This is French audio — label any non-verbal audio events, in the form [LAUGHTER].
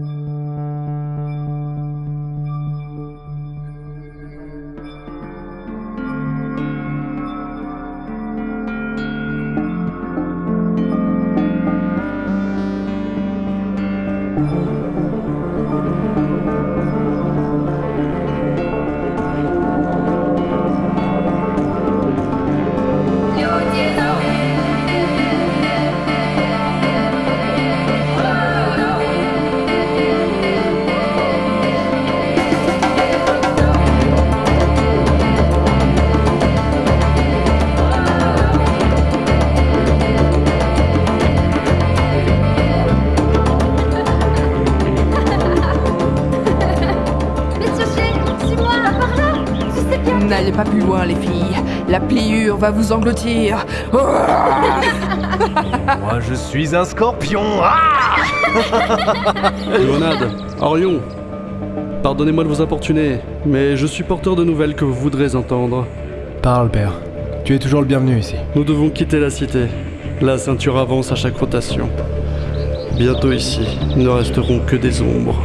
thank mm -hmm. you N'allez pas plus loin, les filles. La pliure va vous engloutir. [LAUGHS] Moi, je suis un scorpion. Ah [LAUGHS] Léonade, Orion, pardonnez-moi de vous importuner, mais je suis porteur de nouvelles que vous voudrez entendre. Parle, père. Tu es toujours le bienvenu ici. Nous devons quitter la cité. La ceinture avance à chaque rotation. Bientôt ici, ne resteront que des ombres.